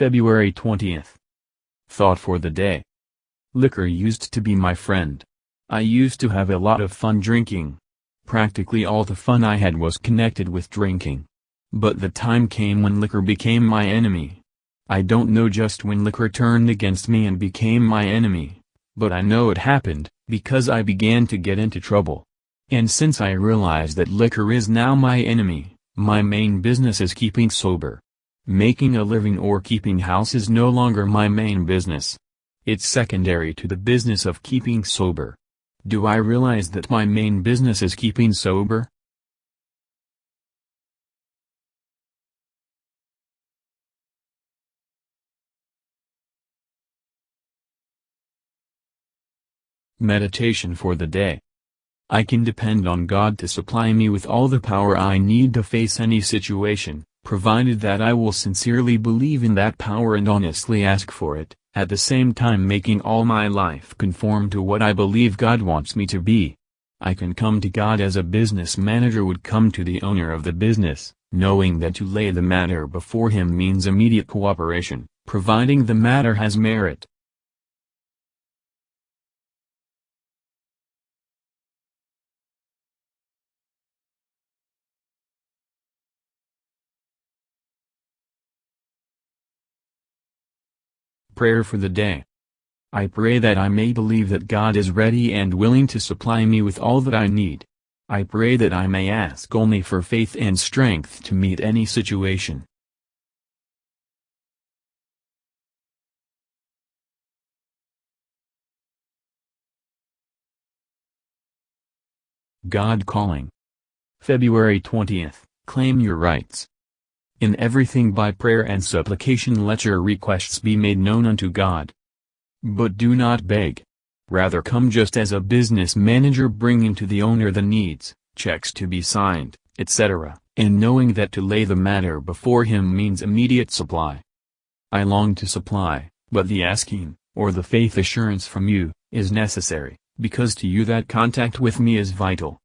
February 20th. Thought for the day. Liquor used to be my friend. I used to have a lot of fun drinking. Practically all the fun I had was connected with drinking. But the time came when liquor became my enemy. I don't know just when liquor turned against me and became my enemy, but I know it happened, because I began to get into trouble. And since I realize that liquor is now my enemy, my main business is keeping sober. Making a living or keeping house is no longer my main business. It's secondary to the business of keeping sober. Do I realize that my main business is keeping sober? Meditation for the day. I can depend on God to supply me with all the power I need to face any situation, provided that I will sincerely believe in that power and honestly ask for it, at the same time making all my life conform to what I believe God wants me to be. I can come to God as a business manager would come to the owner of the business, knowing that to lay the matter before him means immediate cooperation, providing the matter has merit. Prayer for the day. I pray that I may believe that God is ready and willing to supply me with all that I need. I pray that I may ask only for faith and strength to meet any situation. God Calling. February 20th, Claim Your Rights. In everything by prayer and supplication let your requests be made known unto God. But do not beg. Rather come just as a business manager bringing to the owner the needs, checks to be signed, etc., and knowing that to lay the matter before him means immediate supply. I long to supply, but the asking, or the faith assurance from you, is necessary, because to you that contact with me is vital.